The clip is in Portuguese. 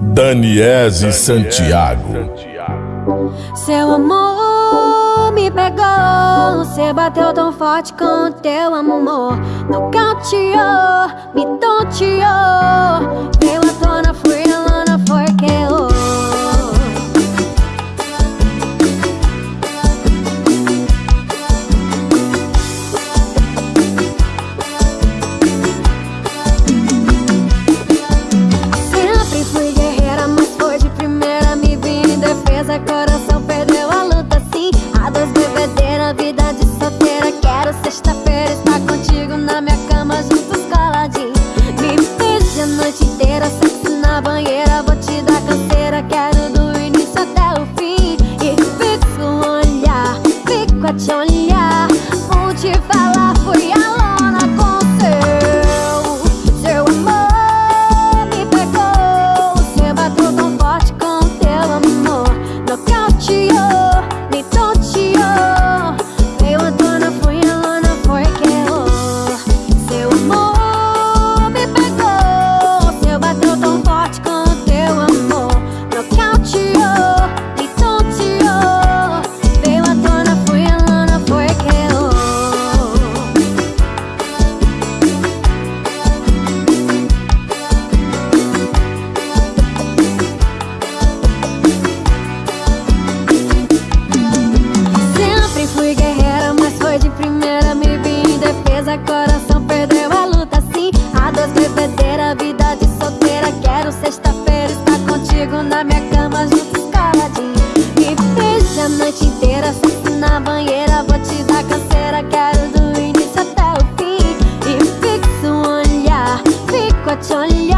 Daniese Santiago. Seu amor me pegou, você bateu tão forte com teu amor. Nocauteou, me defesa, coração perdeu a luta sim. A dois bebedeira, vida de solteira. Quero sexta-feira estar contigo na minha cama, juntos coladinho. Me beije a noite inteira, sexo na banheira. Vou te dar canseira, quero do início até o fim. E fixo o olhar, fico a te olhar. Vou te falar, fui a na minha cama, juntos coladinho. Me beija a noite inteira, sexo na banheira. Vou te dar canseira, quero do início até o fim. E fixo um olhar, fico a te olhar.